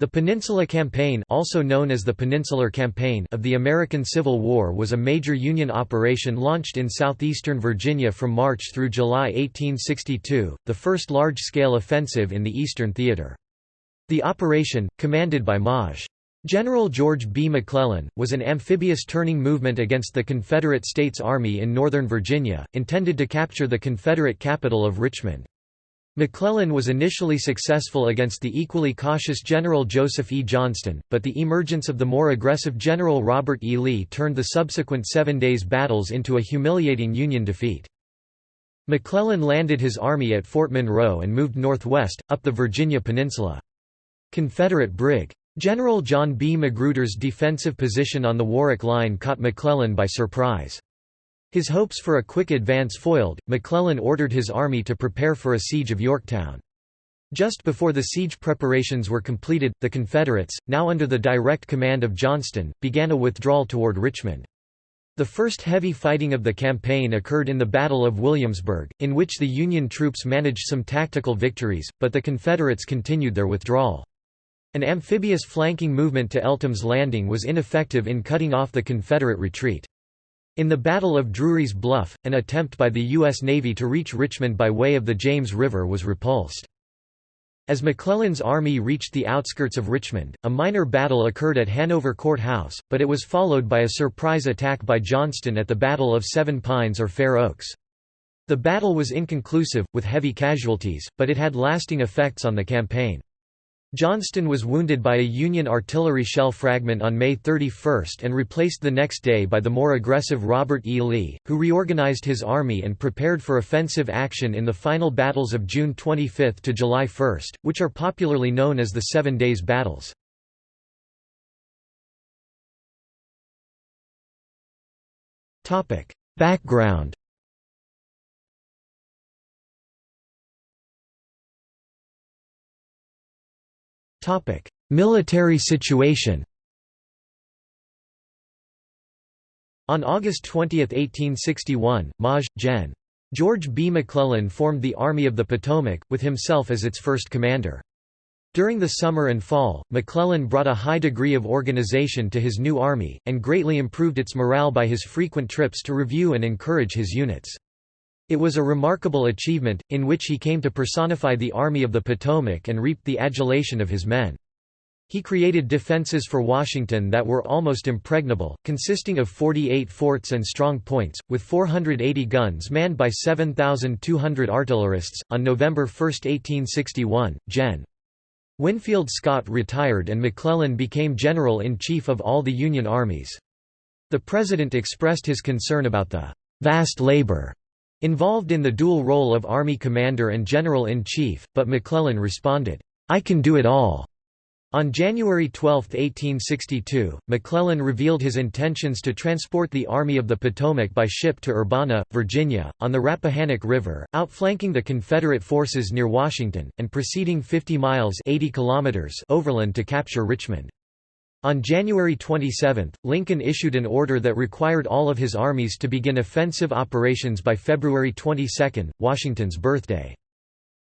The Peninsula Campaign also known as the Peninsular Campaign of the American Civil War was a major Union operation launched in southeastern Virginia from March through July 1862, the first large-scale offensive in the Eastern Theater. The operation, commanded by Maj. General George B. McClellan, was an amphibious turning movement against the Confederate States Army in Northern Virginia, intended to capture the Confederate capital of Richmond. McClellan was initially successful against the equally cautious General Joseph E. Johnston, but the emergence of the more aggressive General Robert E. Lee turned the subsequent Seven Days battles into a humiliating Union defeat. McClellan landed his army at Fort Monroe and moved northwest, up the Virginia Peninsula. Confederate Brig. General John B. Magruder's defensive position on the Warwick Line caught McClellan by surprise. His hopes for a quick advance foiled, McClellan ordered his army to prepare for a siege of Yorktown. Just before the siege preparations were completed, the Confederates, now under the direct command of Johnston, began a withdrawal toward Richmond. The first heavy fighting of the campaign occurred in the Battle of Williamsburg, in which the Union troops managed some tactical victories, but the Confederates continued their withdrawal. An amphibious flanking movement to Eltham's Landing was ineffective in cutting off the Confederate retreat. In the Battle of Drury's Bluff, an attempt by the U.S. Navy to reach Richmond by way of the James River was repulsed. As McClellan's army reached the outskirts of Richmond, a minor battle occurred at Hanover Court House, but it was followed by a surprise attack by Johnston at the Battle of Seven Pines or Fair Oaks. The battle was inconclusive, with heavy casualties, but it had lasting effects on the campaign. Johnston was wounded by a Union artillery shell fragment on May 31 and replaced the next day by the more aggressive Robert E. Lee, who reorganized his army and prepared for offensive action in the final battles of June 25 to July 1, which are popularly known as the Seven Days Battles. Background Military situation On August 20, 1861, Maj. Gen. George B. McClellan formed the Army of the Potomac, with himself as its first commander. During the summer and fall, McClellan brought a high degree of organization to his new army, and greatly improved its morale by his frequent trips to review and encourage his units. It was a remarkable achievement, in which he came to personify the Army of the Potomac and reaped the adulation of his men. He created defenses for Washington that were almost impregnable, consisting of 48 forts and strong points, with 480 guns manned by 7,200 artillerists. On November 1, 1861, Gen. Winfield Scott retired and McClellan became General in Chief of all the Union armies. The President expressed his concern about the vast labor Involved in the dual role of Army Commander and General-in-Chief, but McClellan responded, "'I can do it all." On January 12, 1862, McClellan revealed his intentions to transport the Army of the Potomac by ship to Urbana, Virginia, on the Rappahannock River, outflanking the Confederate forces near Washington, and proceeding 50 miles 80 kilometers overland to capture Richmond. On January 27, Lincoln issued an order that required all of his armies to begin offensive operations by February 22, Washington's birthday.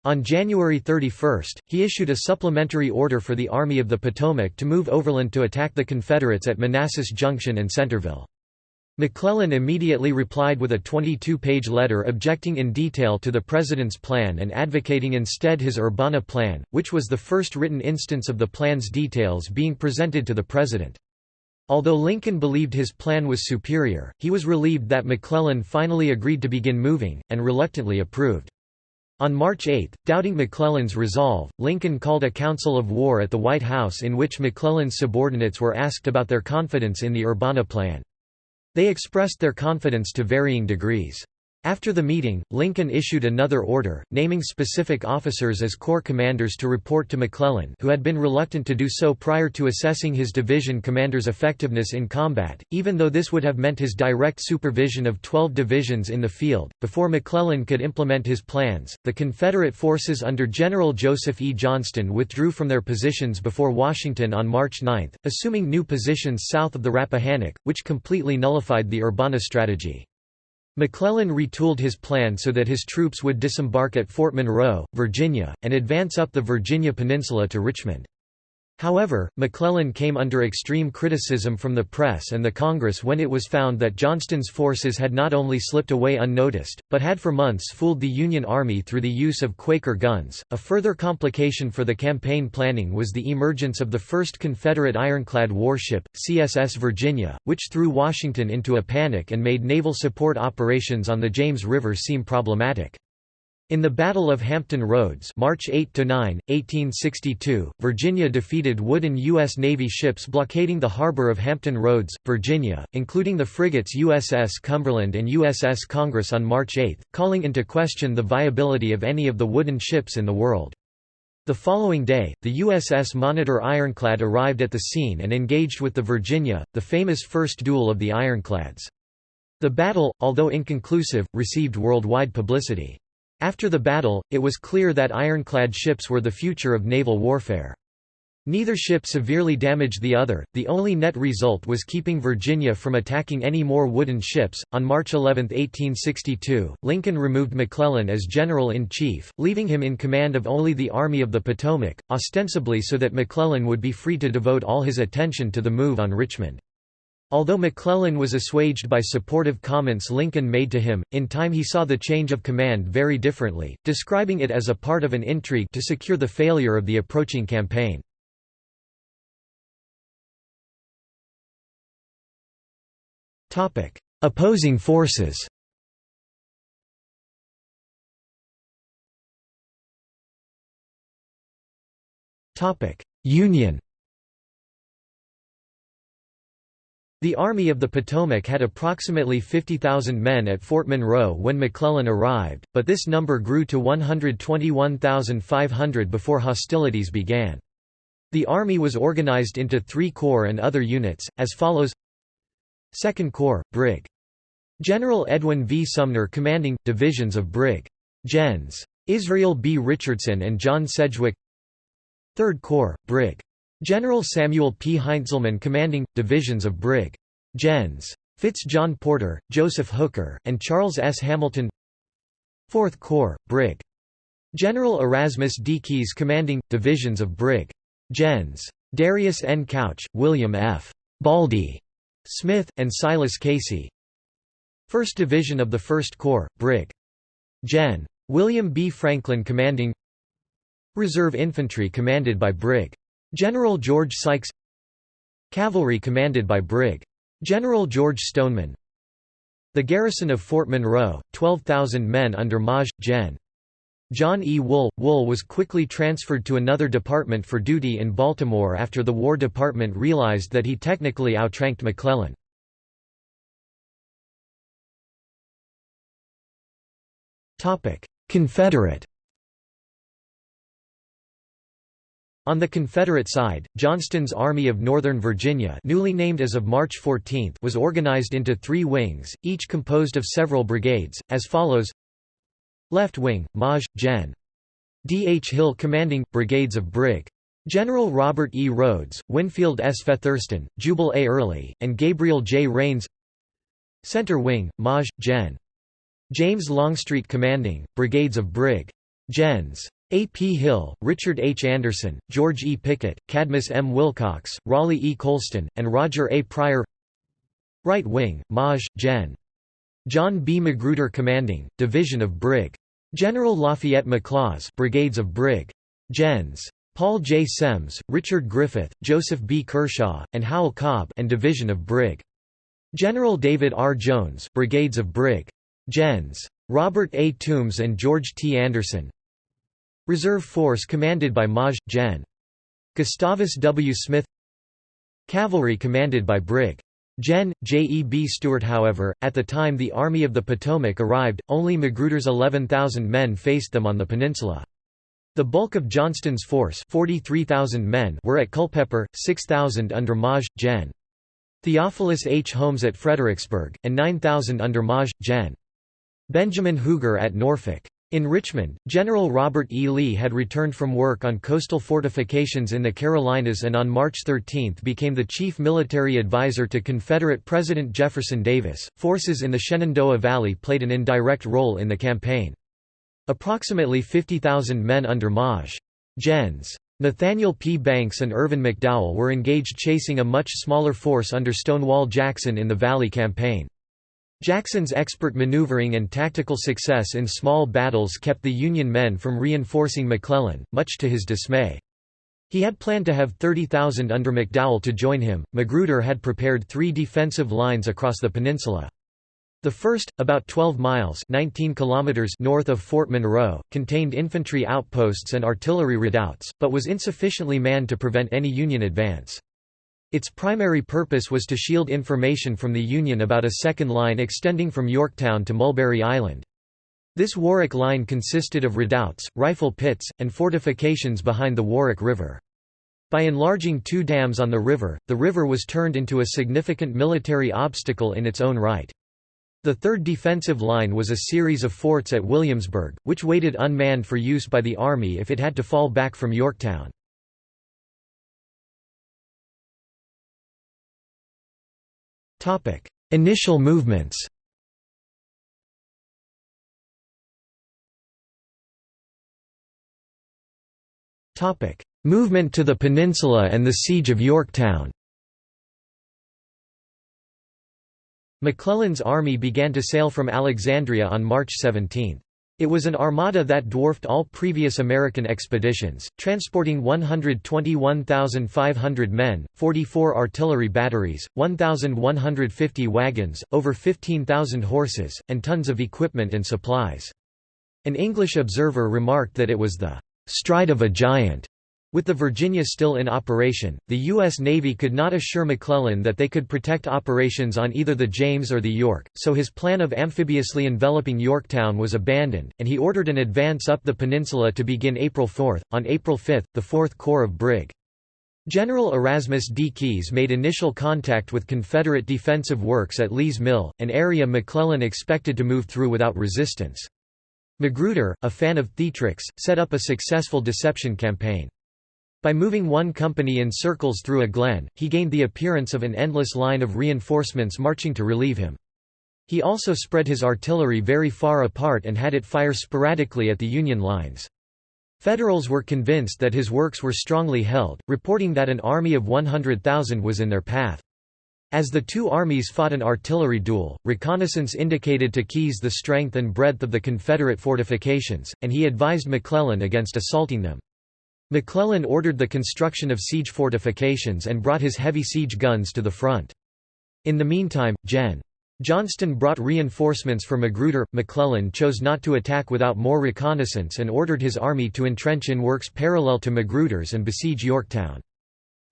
On January 31, he issued a supplementary order for the Army of the Potomac to move overland to attack the Confederates at Manassas Junction and Centreville. McClellan immediately replied with a 22-page letter objecting in detail to the President's plan and advocating instead his Urbana Plan, which was the first written instance of the plan's details being presented to the President. Although Lincoln believed his plan was superior, he was relieved that McClellan finally agreed to begin moving, and reluctantly approved. On March 8, doubting McClellan's resolve, Lincoln called a council of war at the White House in which McClellan's subordinates were asked about their confidence in the Urbana Plan. They expressed their confidence to varying degrees. After the meeting, Lincoln issued another order, naming specific officers as corps commanders to report to McClellan who had been reluctant to do so prior to assessing his division commander's effectiveness in combat, even though this would have meant his direct supervision of 12 divisions in the field. Before McClellan could implement his plans, the Confederate forces under General Joseph E. Johnston withdrew from their positions before Washington on March 9, assuming new positions south of the Rappahannock, which completely nullified the Urbana strategy. McClellan retooled his plan so that his troops would disembark at Fort Monroe, Virginia, and advance up the Virginia Peninsula to Richmond. However, McClellan came under extreme criticism from the press and the Congress when it was found that Johnston's forces had not only slipped away unnoticed, but had for months fooled the Union Army through the use of Quaker guns. A further complication for the campaign planning was the emergence of the first Confederate ironclad warship, CSS Virginia, which threw Washington into a panic and made naval support operations on the James River seem problematic. In the Battle of Hampton Roads March 8–9, 1862, Virginia defeated wooden U.S. Navy ships blockading the harbor of Hampton Roads, Virginia, including the frigates USS Cumberland and USS Congress on March 8, calling into question the viability of any of the wooden ships in the world. The following day, the USS Monitor ironclad arrived at the scene and engaged with the Virginia, the famous first duel of the ironclads. The battle, although inconclusive, received worldwide publicity. After the battle, it was clear that ironclad ships were the future of naval warfare. Neither ship severely damaged the other, the only net result was keeping Virginia from attacking any more wooden ships. On March 11, 1862, Lincoln removed McClellan as General in Chief, leaving him in command of only the Army of the Potomac, ostensibly so that McClellan would be free to devote all his attention to the move on Richmond. Although McClellan was assuaged by supportive comments Lincoln made to him, in time he saw the change of command very differently, describing it as a part of an intrigue to secure the failure of the approaching campaign. Opposing forces Union The Army of the Potomac had approximately 50,000 men at Fort Monroe when McClellan arrived, but this number grew to 121,500 before hostilities began. The Army was organized into three corps and other units, as follows 2nd Corps, Brig. General Edwin V. Sumner commanding, divisions of Brig. Gens. Israel B. Richardson and John Sedgwick 3rd Corps, Brig. General Samuel P. Heintzelman commanding, divisions of Brig. Gens. Fitz John Porter, Joseph Hooker, and Charles S. Hamilton 4th Corps, Brig. General Erasmus D. Keyes commanding, divisions of Brig. Gens. Darius N. Couch, William F. Baldy Smith, and Silas Casey 1st Division of the 1st Corps, Brig. Gen. William B. Franklin commanding Reserve Infantry commanded by Brig. General George Sykes Cavalry commanded by Brig. General George Stoneman The garrison of Fort Monroe, 12,000 men under Maj. Gen. John E. Wool. Wool was quickly transferred to another department for duty in Baltimore after the War Department realized that he technically outranked McClellan. Confederate On the Confederate side, Johnston's Army of Northern Virginia newly named as of March 14 was organized into three wings, each composed of several brigades, as follows Left Wing, Maj. Gen. D. H. Hill commanding, brigades of Brig. General Robert E. Rodes, Winfield S. Featherston, Jubal A. Early, and Gabriel J. Rains Center Wing, Maj. Gen. James Longstreet commanding, brigades of Brig. Gens. A. P. Hill, Richard H. Anderson, George E. Pickett, Cadmus M. Wilcox, Raleigh E. Colston, and Roger A. Pryor Right Wing, Maj. Gen. John B. Magruder commanding, Division of Brig. General Lafayette McLaws brigades of Brig. Gens. Paul J. Semmes, Richard Griffith, Joseph B. Kershaw, and Howell Cobb and Division of Brig. General David R. Jones brigades of Brig. Gens. Robert A. Toombs and George T. Anderson Reserve Force commanded by Maj. Gen. Gustavus W. Smith Cavalry commanded by Brig. Gen. J. E. B. Stuart However, at the time the Army of the Potomac arrived, only Magruder's 11,000 men faced them on the peninsula. The bulk of Johnston's force 43,000 men were at Culpeper, 6,000 under Maj. Gen. Theophilus H. Holmes at Fredericksburg, and 9,000 under Maj. Gen. Benjamin Huger at Norfolk. In Richmond, General Robert E. Lee had returned from work on coastal fortifications in the Carolinas and on March 13 became the chief military advisor to Confederate President Jefferson Davis. Forces in the Shenandoah Valley played an indirect role in the campaign. Approximately 50,000 men under Maj. Gens. Nathaniel P. Banks and Irvin McDowell were engaged chasing a much smaller force under Stonewall Jackson in the Valley Campaign. Jackson's expert maneuvering and tactical success in small battles kept the Union men from reinforcing McClellan, much to his dismay. He had planned to have 30,000 under McDowell to join him. Magruder had prepared three defensive lines across the peninsula. The first, about 12 miles 19 kilometers north of Fort Monroe, contained infantry outposts and artillery redoubts, but was insufficiently manned to prevent any Union advance. Its primary purpose was to shield information from the Union about a second line extending from Yorktown to Mulberry Island. This Warwick line consisted of redoubts, rifle pits, and fortifications behind the Warwick River. By enlarging two dams on the river, the river was turned into a significant military obstacle in its own right. The third defensive line was a series of forts at Williamsburg, which waited unmanned for use by the Army if it had to fall back from Yorktown. Initial movements. Movement to the peninsula and the Siege of Yorktown. McClellan's army began to sail from Alexandria on March 17. It was an armada that dwarfed all previous American expeditions, transporting 121,500 men, 44 artillery batteries, 1,150 wagons, over 15,000 horses, and tons of equipment and supplies. An English observer remarked that it was the stride of a giant. With the Virginia still in operation, the U.S. Navy could not assure McClellan that they could protect operations on either the James or the York, so his plan of amphibiously enveloping Yorktown was abandoned, and he ordered an advance up the peninsula to begin April 4. On April 5, the Fourth Corps of Brig. General Erasmus D. Keyes made initial contact with Confederate defensive works at Lee's Mill, an area McClellan expected to move through without resistance. Magruder, a fan of theatrics, set up a successful deception campaign. By moving one company in circles through a glen, he gained the appearance of an endless line of reinforcements marching to relieve him. He also spread his artillery very far apart and had it fire sporadically at the Union lines. Federals were convinced that his works were strongly held, reporting that an army of 100,000 was in their path. As the two armies fought an artillery duel, reconnaissance indicated to Keyes the strength and breadth of the Confederate fortifications, and he advised McClellan against assaulting them. McClellan ordered the construction of siege fortifications and brought his heavy siege guns to the front. In the meantime, Gen. Johnston brought reinforcements for Magruder. McClellan chose not to attack without more reconnaissance and ordered his army to entrench in works parallel to Magruder's and besiege Yorktown.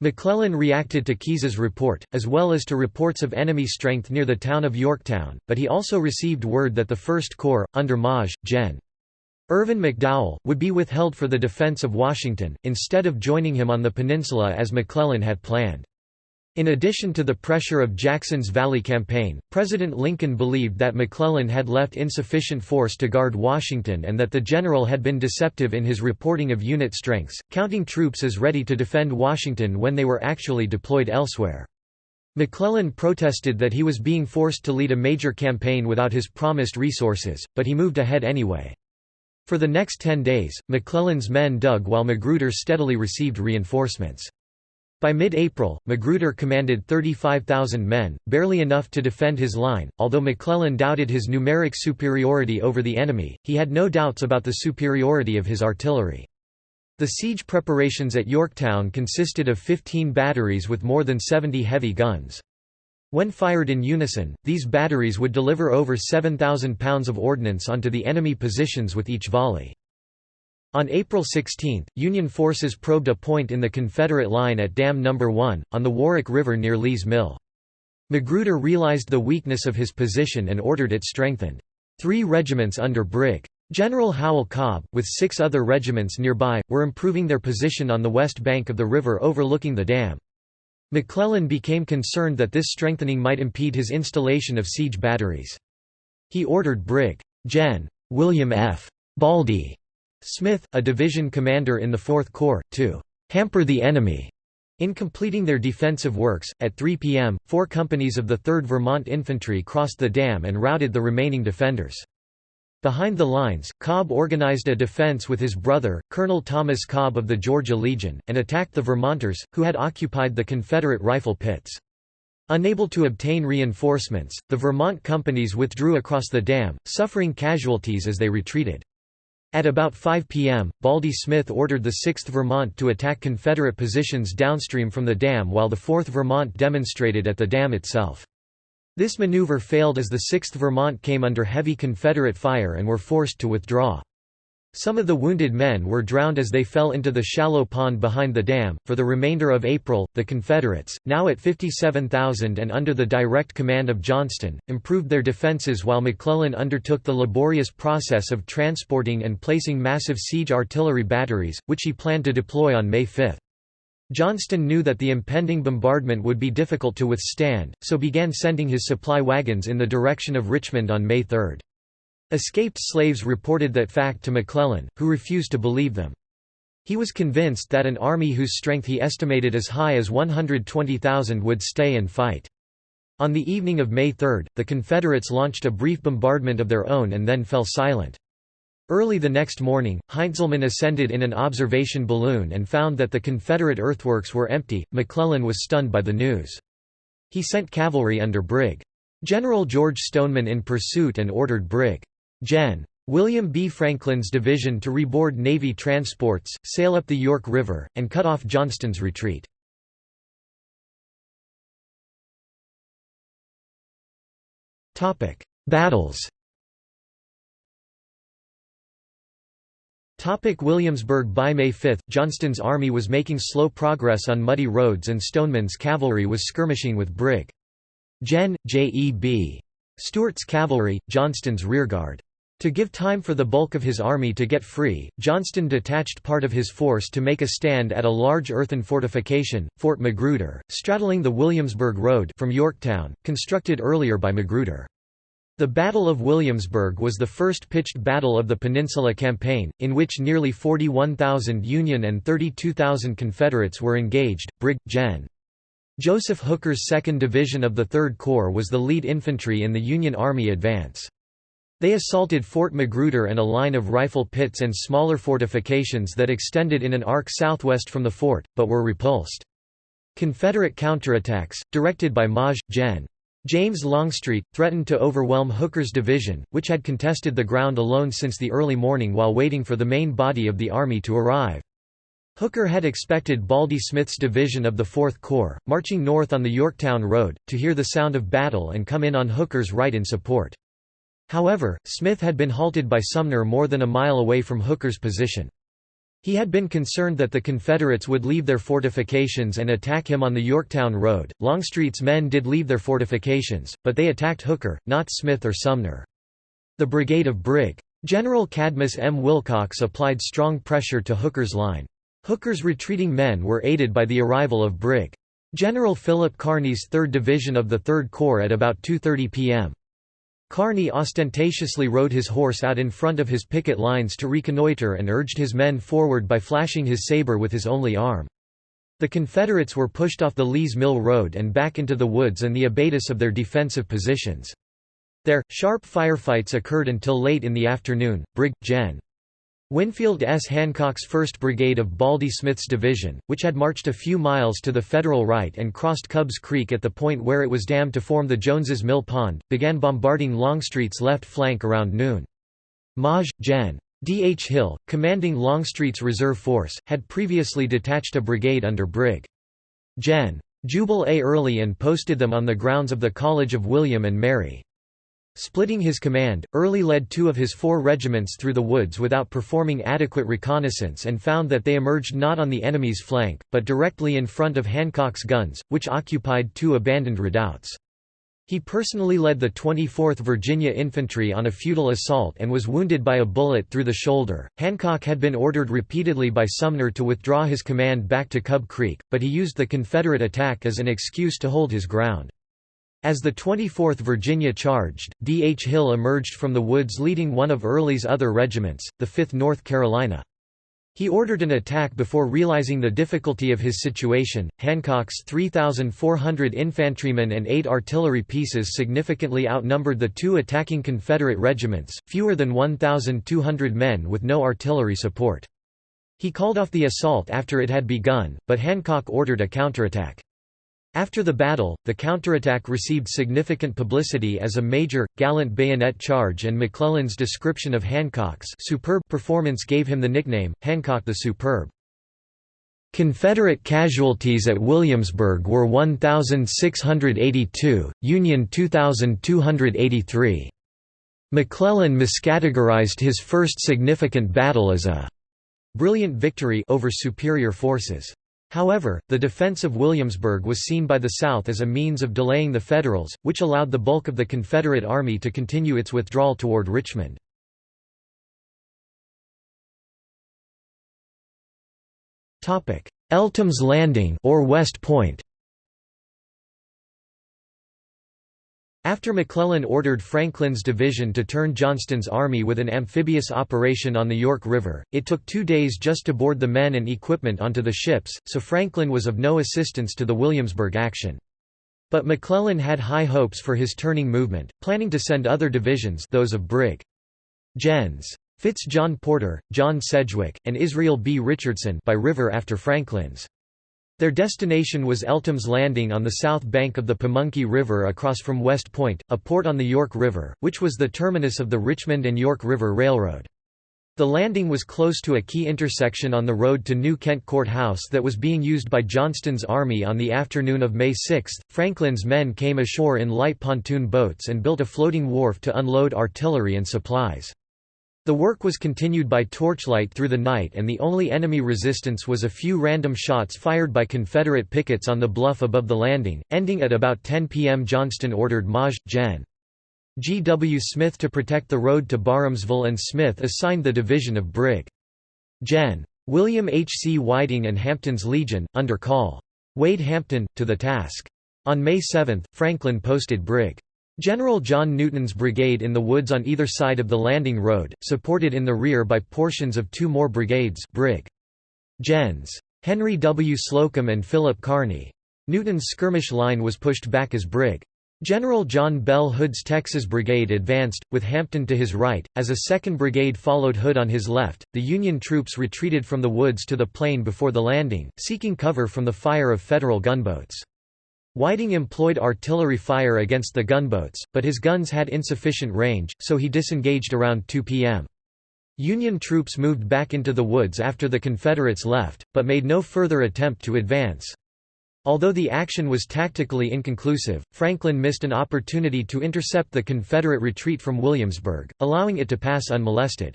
McClellan reacted to Keyes's report, as well as to reports of enemy strength near the town of Yorktown, but he also received word that the First Corps, under Maj. Gen. Irvin McDowell, would be withheld for the defense of Washington, instead of joining him on the peninsula as McClellan had planned. In addition to the pressure of Jackson's Valley Campaign, President Lincoln believed that McClellan had left insufficient force to guard Washington and that the general had been deceptive in his reporting of unit strengths, counting troops as ready to defend Washington when they were actually deployed elsewhere. McClellan protested that he was being forced to lead a major campaign without his promised resources, but he moved ahead anyway. For the next ten days, McClellan's men dug while Magruder steadily received reinforcements. By mid-April, Magruder commanded 35,000 men, barely enough to defend his line. Although McClellan doubted his numeric superiority over the enemy, he had no doubts about the superiority of his artillery. The siege preparations at Yorktown consisted of 15 batteries with more than 70 heavy guns. When fired in unison, these batteries would deliver over 7,000 pounds of ordnance onto the enemy positions with each volley. On April 16, Union forces probed a point in the Confederate line at Dam No. 1, on the Warwick River near Lee's Mill. Magruder realized the weakness of his position and ordered it strengthened. Three regiments under Brig. General Howell Cobb, with six other regiments nearby, were improving their position on the west bank of the river overlooking the dam. McClellan became concerned that this strengthening might impede his installation of siege batteries. He ordered Brig. Gen. William F. Baldy Smith, a division commander in the Fourth Corps, to hamper the enemy in completing their defensive works. At 3 p.m., four companies of the 3rd Vermont Infantry crossed the dam and routed the remaining defenders. Behind the lines, Cobb organized a defense with his brother, Colonel Thomas Cobb of the Georgia Legion, and attacked the Vermonters, who had occupied the Confederate rifle pits. Unable to obtain reinforcements, the Vermont companies withdrew across the dam, suffering casualties as they retreated. At about 5 p.m., Baldy Smith ordered the 6th Vermont to attack Confederate positions downstream from the dam while the 4th Vermont demonstrated at the dam itself. This maneuver failed as the 6th Vermont came under heavy Confederate fire and were forced to withdraw. Some of the wounded men were drowned as they fell into the shallow pond behind the dam. For the remainder of April, the Confederates, now at 57,000 and under the direct command of Johnston, improved their defenses while McClellan undertook the laborious process of transporting and placing massive siege artillery batteries, which he planned to deploy on May 5. Johnston knew that the impending bombardment would be difficult to withstand, so began sending his supply wagons in the direction of Richmond on May 3. Escaped slaves reported that fact to McClellan, who refused to believe them. He was convinced that an army whose strength he estimated as high as 120,000 would stay and fight. On the evening of May 3, the Confederates launched a brief bombardment of their own and then fell silent. Early the next morning, Heintzelman ascended in an observation balloon and found that the Confederate earthworks were empty. McClellan was stunned by the news. He sent cavalry under Brig. General George Stoneman in pursuit and ordered Brig. Gen. William B. Franklin's division to reboard Navy transports, sail up the York River, and cut off Johnston's retreat. Battles Williamsburg By May 5, Johnston's army was making slow progress on muddy roads and Stoneman's cavalry was skirmishing with Brig. Gen. J. E. B. Stuart's cavalry, Johnston's rearguard. To give time for the bulk of his army to get free, Johnston detached part of his force to make a stand at a large earthen fortification, Fort Magruder, straddling the Williamsburg Road from Yorktown, constructed earlier by Magruder. The Battle of Williamsburg was the first pitched battle of the Peninsula Campaign, in which nearly 41,000 Union and 32,000 Confederates were engaged. Brig. Gen. Joseph Hooker's 2nd Division of the 3rd Corps was the lead infantry in the Union Army advance. They assaulted Fort Magruder and a line of rifle pits and smaller fortifications that extended in an arc southwest from the fort, but were repulsed. Confederate counterattacks, directed by Maj. Gen. James Longstreet, threatened to overwhelm Hooker's division, which had contested the ground alone since the early morning while waiting for the main body of the army to arrive. Hooker had expected Baldy Smith's division of the Fourth Corps, marching north on the Yorktown Road, to hear the sound of battle and come in on Hooker's right in support. However, Smith had been halted by Sumner more than a mile away from Hooker's position. He had been concerned that the Confederates would leave their fortifications and attack him on the Yorktown Road. Longstreet's men did leave their fortifications, but they attacked Hooker, not Smith or Sumner. The brigade of Brig. General Cadmus M. Wilcox applied strong pressure to Hooker's line. Hooker's retreating men were aided by the arrival of Brig. General Philip Kearny's 3rd Division of the 3rd Corps at about 2.30 p.m. Kearny ostentatiously rode his horse out in front of his picket lines to reconnoiter and urged his men forward by flashing his saber with his only arm. The Confederates were pushed off the Lee's Mill Road and back into the woods and the abatis of their defensive positions. There, sharp firefights occurred until late in the afternoon. Brig. Gen. Winfield S. Hancock's 1st Brigade of Baldy Smith's division, which had marched a few miles to the Federal right and crossed Cubs Creek at the point where it was dammed to form the Jones's Mill Pond, began bombarding Longstreet's left flank around noon. Maj. Gen. D. H. Hill, commanding Longstreet's reserve force, had previously detached a brigade under Brig. Gen. Jubal A. Early and posted them on the grounds of the College of William and Mary. Splitting his command, Early led two of his four regiments through the woods without performing adequate reconnaissance and found that they emerged not on the enemy's flank, but directly in front of Hancock's guns, which occupied two abandoned redoubts. He personally led the 24th Virginia Infantry on a futile assault and was wounded by a bullet through the shoulder. Hancock had been ordered repeatedly by Sumner to withdraw his command back to Cub Creek, but he used the Confederate attack as an excuse to hold his ground. As the 24th Virginia charged, D. H. Hill emerged from the woods leading one of Early's other regiments, the 5th North Carolina. He ordered an attack before realizing the difficulty of his situation. Hancock's 3,400 infantrymen and eight artillery pieces significantly outnumbered the two attacking Confederate regiments, fewer than 1,200 men with no artillery support. He called off the assault after it had begun, but Hancock ordered a counterattack. After the battle, the counterattack received significant publicity as a major, gallant bayonet charge and McClellan's description of Hancock's superb performance gave him the nickname, Hancock the Superb. Confederate casualties at Williamsburg were 1,682, Union 2,283. McClellan miscategorized his first significant battle as a brilliant victory over superior forces. However, the defense of Williamsburg was seen by the South as a means of delaying the Federals, which allowed the bulk of the Confederate Army to continue its withdrawal toward Richmond. Eltham's Landing or West Point After McClellan ordered Franklin's division to turn Johnston's army with an amphibious operation on the York River, it took two days just to board the men and equipment onto the ships, so Franklin was of no assistance to the Williamsburg action. But McClellan had high hopes for his turning movement, planning to send other divisions those of Brig. Gens. Fitz John Porter, John Sedgwick, and Israel B. Richardson by river after Franklin's. Their destination was Eltham's Landing on the south bank of the Pamunkey River across from West Point, a port on the York River, which was the terminus of the Richmond and York River Railroad. The landing was close to a key intersection on the road to New Kent Court House that was being used by Johnston's army on the afternoon of May 6. Franklin's men came ashore in light pontoon boats and built a floating wharf to unload artillery and supplies. The work was continued by torchlight through the night and the only enemy resistance was a few random shots fired by Confederate pickets on the bluff above the landing. Ending at about 10 p.m. Johnston ordered Maj. Gen. G. W. Smith to protect the road to Barhamsville and Smith assigned the division of Brig. Gen. William H. C. Whiting and Hampton's Legion, under Call. Wade Hampton, to the task. On May 7, Franklin posted Brig. General John Newton's brigade in the woods on either side of the landing road, supported in the rear by portions of two more brigades Brig. Gens. Henry W. Slocum and Philip Kearny. Newton's skirmish line was pushed back as Brig. General John Bell Hood's Texas Brigade advanced, with Hampton to his right, as a second brigade followed Hood on his left. The Union troops retreated from the woods to the plain before the landing, seeking cover from the fire of Federal gunboats. Whiting employed artillery fire against the gunboats, but his guns had insufficient range, so he disengaged around 2 p.m. Union troops moved back into the woods after the Confederates left, but made no further attempt to advance. Although the action was tactically inconclusive, Franklin missed an opportunity to intercept the Confederate retreat from Williamsburg, allowing it to pass unmolested.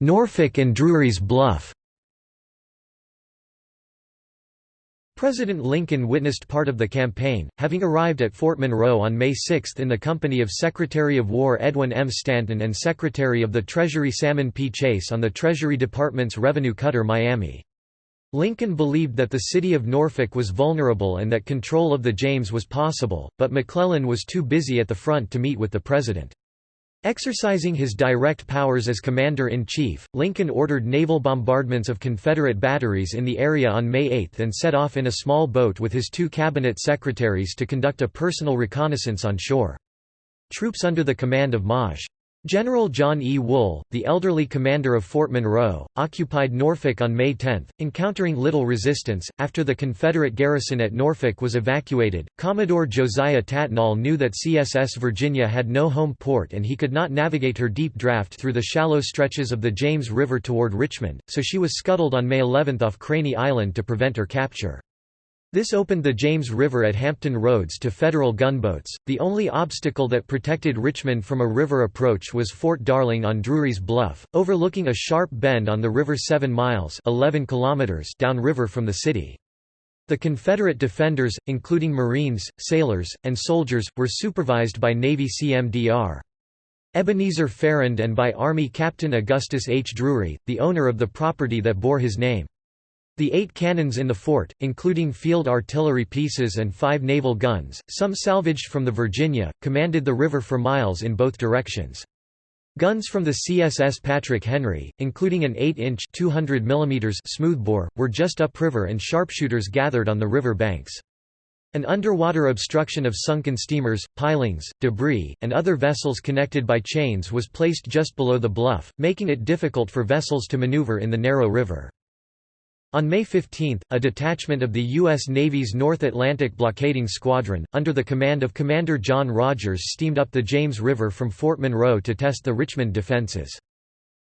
Norfolk and Drury's Bluff President Lincoln witnessed part of the campaign, having arrived at Fort Monroe on May 6 in the company of Secretary of War Edwin M. Stanton and Secretary of the Treasury Salmon P. Chase on the Treasury Department's revenue cutter Miami. Lincoln believed that the city of Norfolk was vulnerable and that control of the James was possible, but McClellan was too busy at the front to meet with the president. Exercising his direct powers as Commander-in-Chief, Lincoln ordered naval bombardments of Confederate batteries in the area on May 8 and set off in a small boat with his two cabinet secretaries to conduct a personal reconnaissance on shore. Troops under the command of Maj. General John E. Wool, the elderly commander of Fort Monroe, occupied Norfolk on May 10, encountering little resistance. After the Confederate garrison at Norfolk was evacuated, Commodore Josiah Tatnall knew that CSS Virginia had no home port and he could not navigate her deep draft through the shallow stretches of the James River toward Richmond, so she was scuttled on May 11 off Craney Island to prevent her capture. This opened the James River at Hampton Roads to Federal gunboats. The only obstacle that protected Richmond from a river approach was Fort Darling on Drury's Bluff, overlooking a sharp bend on the river 7 miles 11 kilometers downriver from the city. The Confederate defenders, including Marines, sailors, and soldiers, were supervised by Navy CMDR. Ebenezer Farrand and by Army Captain Augustus H. Drury, the owner of the property that bore his name. The eight cannons in the fort, including field artillery pieces and five naval guns, some salvaged from the Virginia, commanded the river for miles in both directions. Guns from the CSS Patrick Henry, including an 8-inch smoothbore, were just upriver and sharpshooters gathered on the river banks. An underwater obstruction of sunken steamers, pilings, debris, and other vessels connected by chains was placed just below the bluff, making it difficult for vessels to maneuver in the narrow river. On May 15, a detachment of the U.S. Navy's North Atlantic Blockading Squadron, under the command of Commander John Rodgers steamed up the James River from Fort Monroe to test the Richmond defenses.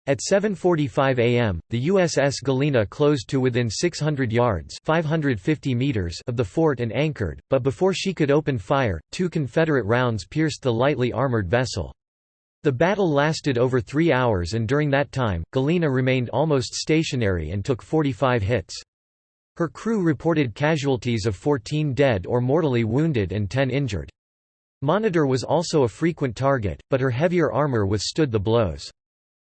At 7.45 am, the USS Galena closed to within 600 yards 550 meters of the fort and anchored, but before she could open fire, two Confederate rounds pierced the lightly armored vessel. The battle lasted over three hours and during that time, Galena remained almost stationary and took 45 hits. Her crew reported casualties of 14 dead or mortally wounded and 10 injured. Monitor was also a frequent target, but her heavier armor withstood the blows.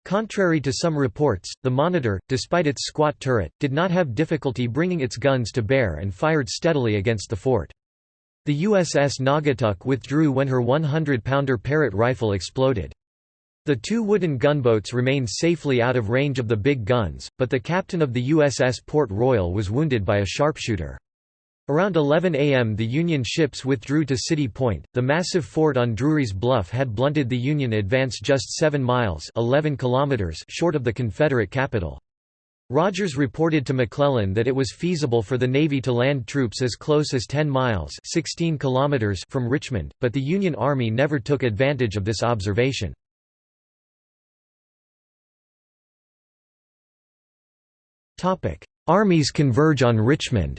Contrary to some reports, the Monitor, despite its squat turret, did not have difficulty bringing its guns to bear and fired steadily against the fort. The USS Naugatuck withdrew when her 100-pounder Parrott rifle exploded. The two wooden gunboats remained safely out of range of the big guns, but the captain of the USS Port Royal was wounded by a sharpshooter. Around 11 a.m. the Union ships withdrew to City Point. The massive fort on Drury's Bluff had blunted the Union advance just 7 miles 11 kilometers short of the Confederate capital. Rodgers reported to McClellan that it was feasible for the Navy to land troops as close as 10 miles 16 kilometers from Richmond, but the Union Army never took advantage of this observation. Armies converge on Richmond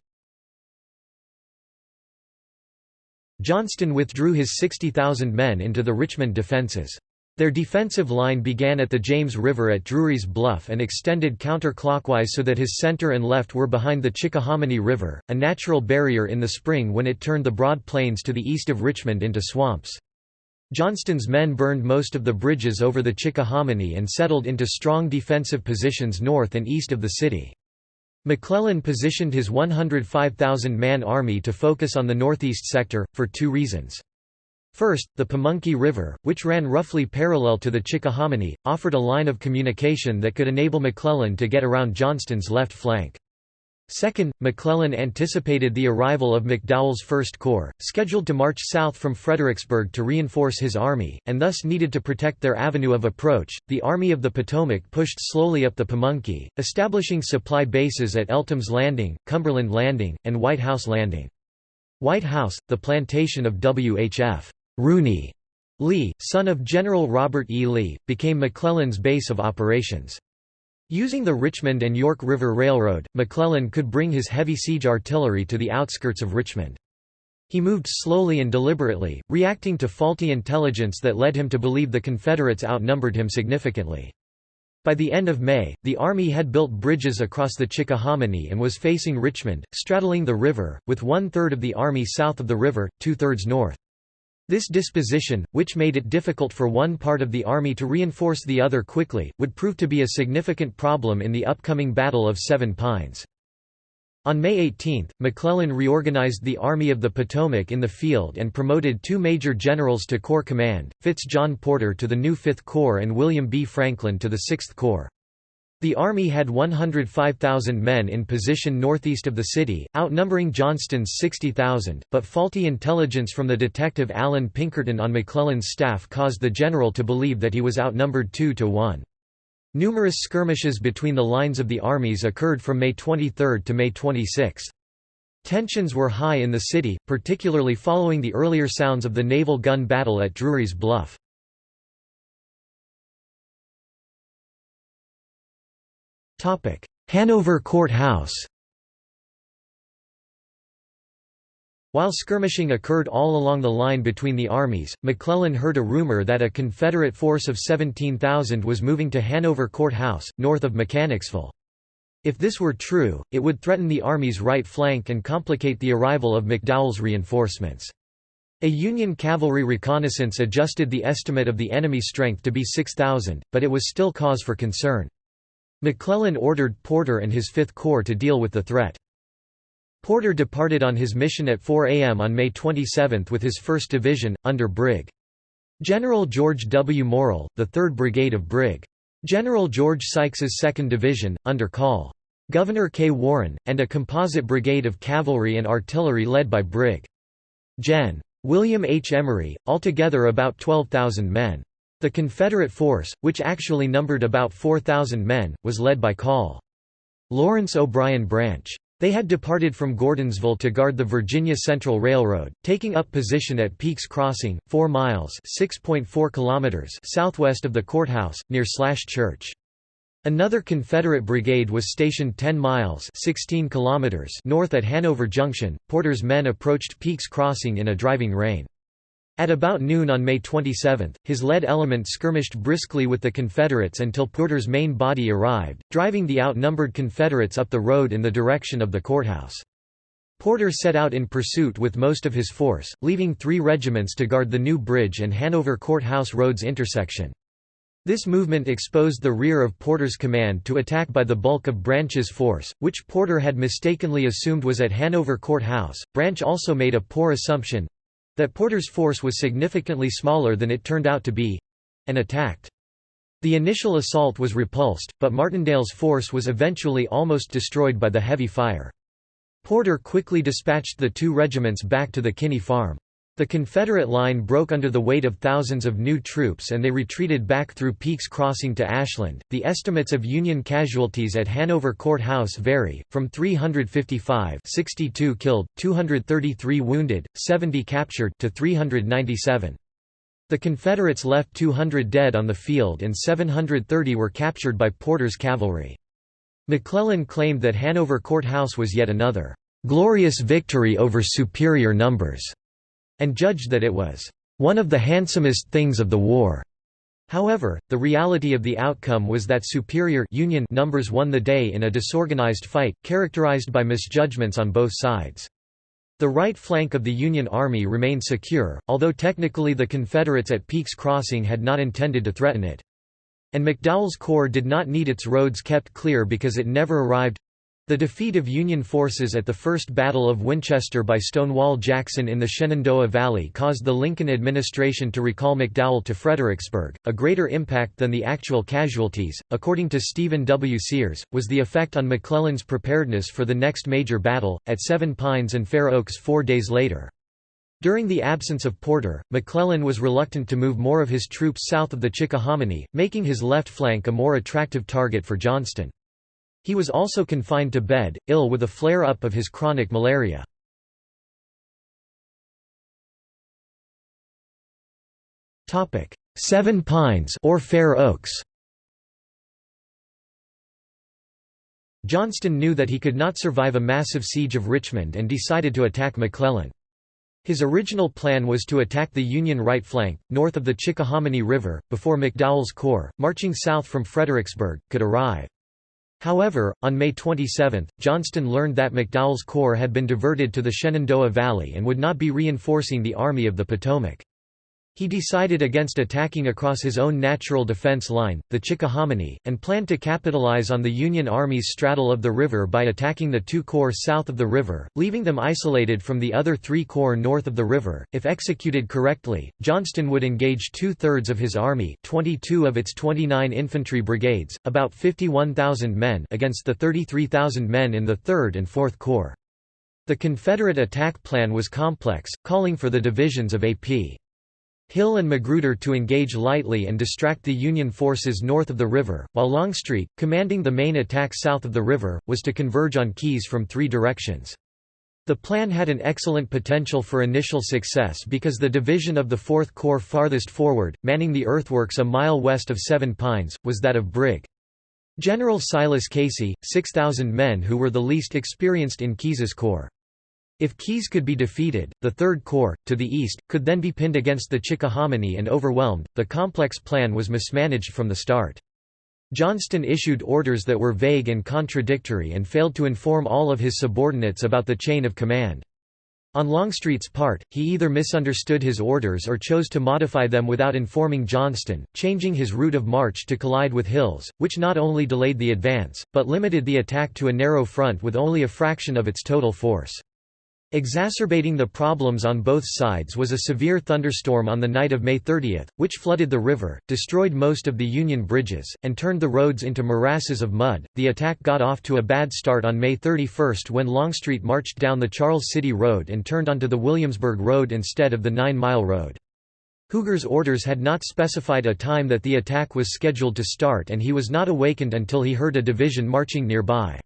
Johnston withdrew his 60,000 men into the Richmond defences. Their defensive line began at the James River at Drury's Bluff and extended counterclockwise so that his center and left were behind the Chickahominy River, a natural barrier in the spring when it turned the broad plains to the east of Richmond into swamps. Johnston's men burned most of the bridges over the Chickahominy and settled into strong defensive positions north and east of the city. McClellan positioned his 105,000-man army to focus on the northeast sector, for two reasons. First, the Pamunkey River, which ran roughly parallel to the Chickahominy, offered a line of communication that could enable McClellan to get around Johnston's left flank. Second, McClellan anticipated the arrival of McDowell's First Corps, scheduled to march south from Fredericksburg to reinforce his army, and thus needed to protect their avenue of approach. The Army of the Potomac pushed slowly up the Pamunkey, establishing supply bases at Eltham's Landing, Cumberland Landing, and White House Landing. White House, the plantation of W.H.F. Rooney Lee, son of General Robert E. Lee, became McClellan's base of operations. Using the Richmond and York River Railroad, McClellan could bring his heavy siege artillery to the outskirts of Richmond. He moved slowly and deliberately, reacting to faulty intelligence that led him to believe the Confederates outnumbered him significantly. By the end of May, the Army had built bridges across the Chickahominy and was facing Richmond, straddling the river, with one-third of the Army south of the river, two-thirds north. This disposition, which made it difficult for one part of the army to reinforce the other quickly, would prove to be a significant problem in the upcoming Battle of Seven Pines. On May 18, McClellan reorganized the Army of the Potomac in the field and promoted two major generals to Corps command, Fitz John Porter to the new Fifth Corps and William B. Franklin to the Sixth Corps. The Army had 105,000 men in position northeast of the city, outnumbering Johnston's 60,000, but faulty intelligence from the detective Allan Pinkerton on McClellan's staff caused the general to believe that he was outnumbered 2 to 1. Numerous skirmishes between the lines of the armies occurred from May 23 to May 26. Tensions were high in the city, particularly following the earlier sounds of the naval gun battle at Drury's Bluff. Hanover Court House While skirmishing occurred all along the line between the armies, McClellan heard a rumor that a Confederate force of 17,000 was moving to Hanover Court House, north of Mechanicsville. If this were true, it would threaten the Army's right flank and complicate the arrival of McDowell's reinforcements. A Union cavalry reconnaissance adjusted the estimate of the enemy strength to be 6,000, but it was still cause for concern. McClellan ordered Porter and his Fifth Corps to deal with the threat. Porter departed on his mission at 4 a.m. on May 27 with his 1st Division, under Brig. General George W. Morell, the 3rd Brigade of Brig. General George Sykes's 2nd Division, under Col. Gouverneur K. Warren, and a composite brigade of cavalry and artillery led by Brig. Gen. William H. Emory, altogether about 12,000 men. The Confederate force, which actually numbered about 4,000 men, was led by Col. Lawrence O'Brien Branch. They had departed from Gordonsville to guard the Virginia Central Railroad, taking up position at Peake's Crossing, 4 miles (6.4 kilometers) southwest of the courthouse, near Slash Church. Another Confederate brigade was stationed 10 miles (16 kilometers) north at Hanover Junction. Porter's men approached Peake's Crossing in a driving rain. At about noon on May 27, his lead element skirmished briskly with the Confederates until Porter's main body arrived, driving the outnumbered Confederates up the road in the direction of the courthouse. Porter set out in pursuit with most of his force, leaving three regiments to guard the New Bridge and Hanover Courthouse Roads intersection. This movement exposed the rear of Porter's command to attack by the bulk of Branch's force, which Porter had mistakenly assumed was at Hanover Court House. Branch also made a poor assumption that Porter's force was significantly smaller than it turned out to be and attacked. The initial assault was repulsed, but Martindale's force was eventually almost destroyed by the heavy fire. Porter quickly dispatched the two regiments back to the Kinney farm. The Confederate line broke under the weight of thousands of new troops and they retreated back through Peake's Crossing to Ashland. The estimates of Union casualties at Hanover Court House vary, from 355 62 killed, 233 wounded, 70 captured to 397. The Confederates left 200 dead on the field and 730 were captured by Porter's cavalry. McClellan claimed that Hanover Court House was yet another glorious victory over superior numbers and judged that it was one of the handsomest things of the war. However, the reality of the outcome was that superior Union numbers won the day in a disorganized fight, characterized by misjudgments on both sides. The right flank of the Union Army remained secure, although technically the Confederates at Peake's Crossing had not intended to threaten it. And McDowell's Corps did not need its roads kept clear because it never arrived the defeat of Union forces at the First Battle of Winchester by Stonewall Jackson in the Shenandoah Valley caused the Lincoln administration to recall McDowell to Fredericksburg. A greater impact than the actual casualties, according to Stephen W. Sears, was the effect on McClellan's preparedness for the next major battle, at Seven Pines and Fair Oaks four days later. During the absence of Porter, McClellan was reluctant to move more of his troops south of the Chickahominy, making his left flank a more attractive target for Johnston. He was also confined to bed, ill with a flare-up of his chronic malaria. Seven Pines or Fair Oaks Johnston knew that he could not survive a massive siege of Richmond and decided to attack McClellan. His original plan was to attack the Union right flank, north of the Chickahominy River, before McDowell's corps, marching south from Fredericksburg, could arrive. However, on May 27, Johnston learned that McDowell's corps had been diverted to the Shenandoah Valley and would not be reinforcing the Army of the Potomac. He decided against attacking across his own natural defense line, the Chickahominy, and planned to capitalize on the Union Army's straddle of the river by attacking the two corps south of the river, leaving them isolated from the other three corps north of the river. If executed correctly, Johnston would engage two-thirds of his army 22 of its 29 infantry brigades, about 51,000 men against the 33,000 men in the 3rd and 4th Corps. The Confederate attack plan was complex, calling for the divisions of A.P. Hill and Magruder to engage lightly and distract the Union forces north of the river, while Longstreet, commanding the main attack south of the river, was to converge on Keyes from three directions. The plan had an excellent potential for initial success because the division of the Fourth Corps farthest forward, manning the earthworks a mile west of Seven Pines, was that of Brig. General Silas Casey, 6,000 men who were the least experienced in Keyes's corps. If Keyes could be defeated, the Third Corps, to the east, could then be pinned against the Chickahominy and overwhelmed. The complex plan was mismanaged from the start. Johnston issued orders that were vague and contradictory and failed to inform all of his subordinates about the chain of command. On Longstreet's part, he either misunderstood his orders or chose to modify them without informing Johnston, changing his route of march to collide with Hill's, which not only delayed the advance, but limited the attack to a narrow front with only a fraction of its total force. Exacerbating the problems on both sides was a severe thunderstorm on the night of May 30, which flooded the river, destroyed most of the Union bridges, and turned the roads into morasses of mud. The attack got off to a bad start on May 31 when Longstreet marched down the Charles City Road and turned onto the Williamsburg Road instead of the Nine Mile Road. Huger's orders had not specified a time that the attack was scheduled to start and he was not awakened until he heard a division marching nearby.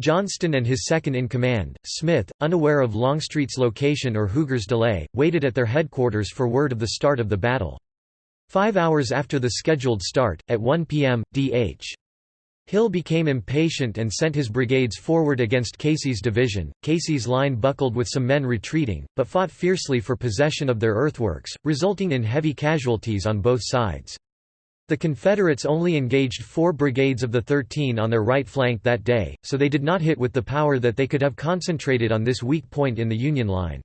Johnston and his second-in-command, Smith, unaware of Longstreet's location or Huger's delay, waited at their headquarters for word of the start of the battle. Five hours after the scheduled start, at 1 p.m., D.H. Hill became impatient and sent his brigades forward against Casey's division. Casey's line buckled with some men retreating, but fought fiercely for possession of their earthworks, resulting in heavy casualties on both sides. The Confederates only engaged four brigades of the 13 on their right flank that day, so they did not hit with the power that they could have concentrated on this weak point in the Union line.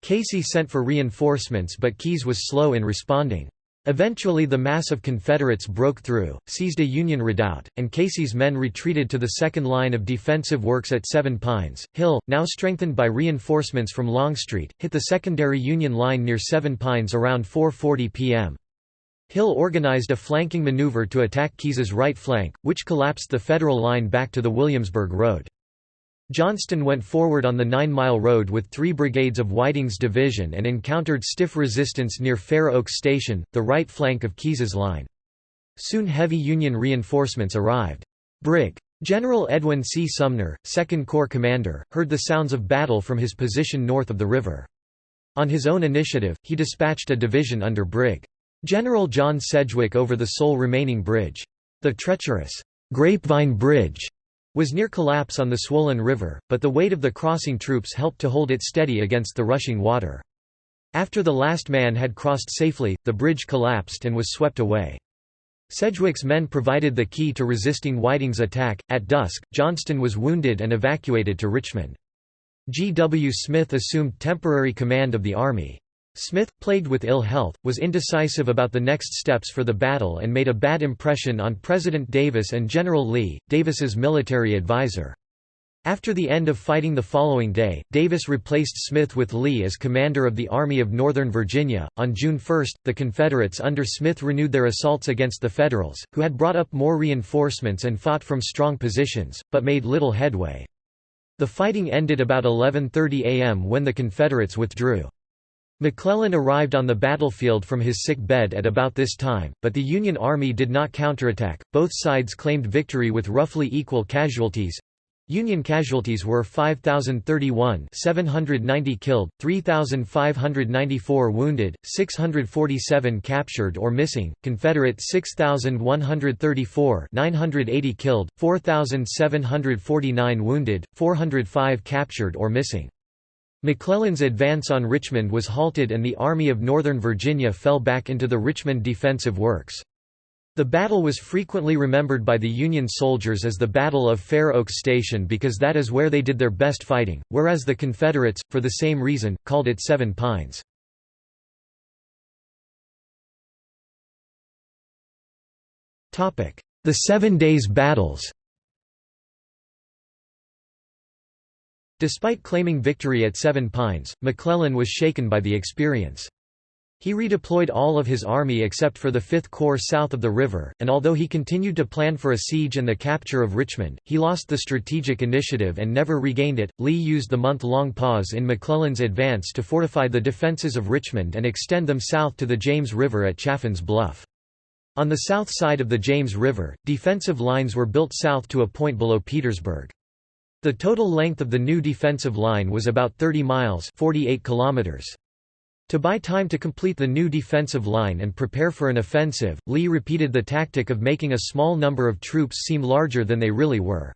Casey sent for reinforcements but Keyes was slow in responding. Eventually the mass of Confederates broke through, seized a Union redoubt, and Casey's men retreated to the second line of defensive works at Seven Pines. Hill, now strengthened by reinforcements from Longstreet, hit the secondary Union line near Seven Pines around 4.40 p.m. Hill organized a flanking maneuver to attack Keyes's right flank, which collapsed the Federal line back to the Williamsburg Road. Johnston went forward on the Nine Mile Road with three brigades of Whiting's division and encountered stiff resistance near Fair Oaks Station, the right flank of Keyes's line. Soon heavy Union reinforcements arrived. Brig. General Edwin C. Sumner, 2nd Corps commander, heard the sounds of battle from his position north of the river. On his own initiative, he dispatched a division under Brig. General John Sedgwick over the sole remaining bridge. The treacherous Grapevine Bridge was near collapse on the swollen river, but the weight of the crossing troops helped to hold it steady against the rushing water. After the last man had crossed safely, the bridge collapsed and was swept away. Sedgwick's men provided the key to resisting Whiting's attack. At dusk, Johnston was wounded and evacuated to Richmond. G. W. Smith assumed temporary command of the army. Smith, plagued with ill health, was indecisive about the next steps for the battle and made a bad impression on President Davis and General Lee, Davis's military advisor. After the end of fighting the following day, Davis replaced Smith with Lee as commander of the Army of Northern Virginia. On June 1, the Confederates under Smith renewed their assaults against the Federals, who had brought up more reinforcements and fought from strong positions, but made little headway. The fighting ended about 11.30 am when the Confederates withdrew. McClellan arrived on the battlefield from his sick bed at about this time, but the Union Army did not counterattack. Both sides claimed victory with roughly equal casualties. Union casualties were 5,031 790 killed, 3,594 wounded, 647 captured or missing, Confederate 6,134 980 killed, 4,749 wounded, 405 captured or missing. McClellan's advance on Richmond was halted and the Army of Northern Virginia fell back into the Richmond defensive works. The battle was frequently remembered by the Union soldiers as the Battle of Fair Oaks Station because that is where they did their best fighting, whereas the Confederates, for the same reason, called it Seven Pines. The Seven Days Battles Despite claiming victory at Seven Pines, McClellan was shaken by the experience. He redeployed all of his army except for the Fifth Corps south of the river, and although he continued to plan for a siege and the capture of Richmond, he lost the strategic initiative and never regained it. Lee used the month-long pause in McClellan's advance to fortify the defenses of Richmond and extend them south to the James River at Chaffin's Bluff. On the south side of the James River, defensive lines were built south to a point below Petersburg. The total length of the new defensive line was about 30 miles 48 kilometers. To buy time to complete the new defensive line and prepare for an offensive, Lee repeated the tactic of making a small number of troops seem larger than they really were.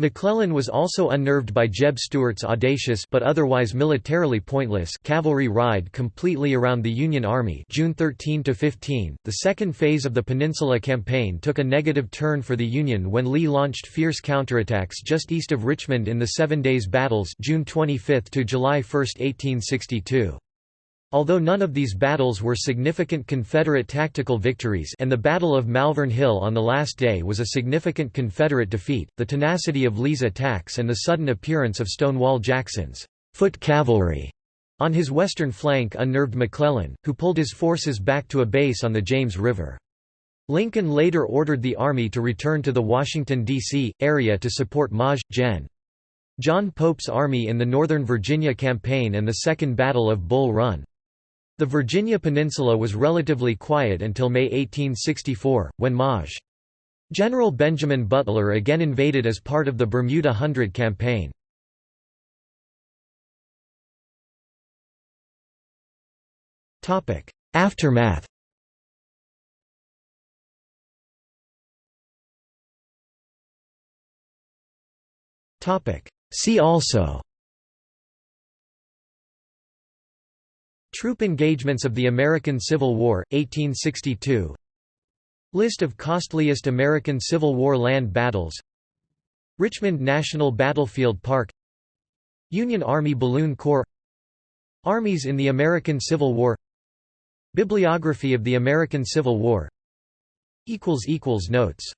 McClellan was also unnerved by Jeb Stuart's audacious but otherwise militarily pointless cavalry ride completely around the Union Army June 13 to 15. The second phase of the Peninsula Campaign took a negative turn for the Union when Lee launched fierce counterattacks just east of Richmond in the 7 days battles June 25 to July 1, 1862. Although none of these battles were significant Confederate tactical victories and the Battle of Malvern Hill on the last day was a significant Confederate defeat, the tenacity of Lee's attacks and the sudden appearance of Stonewall Jackson's foot cavalry on his western flank unnerved McClellan, who pulled his forces back to a base on the James River. Lincoln later ordered the Army to return to the Washington, D.C., area to support Maj. Gen. John Pope's army in the Northern Virginia Campaign and the Second Battle of Bull Run. The Virginia Peninsula was relatively quiet until May 1864, when Maj. General Benjamin Butler again invaded as part of the Bermuda Hundred Campaign. Aftermath See also Troop engagements of the American Civil War, 1862 List of costliest American Civil War land battles. Richmond National Battlefield Park. Union Army Balloon Corps. Armies in the American Civil War. Bibliography of the American Civil War. Notes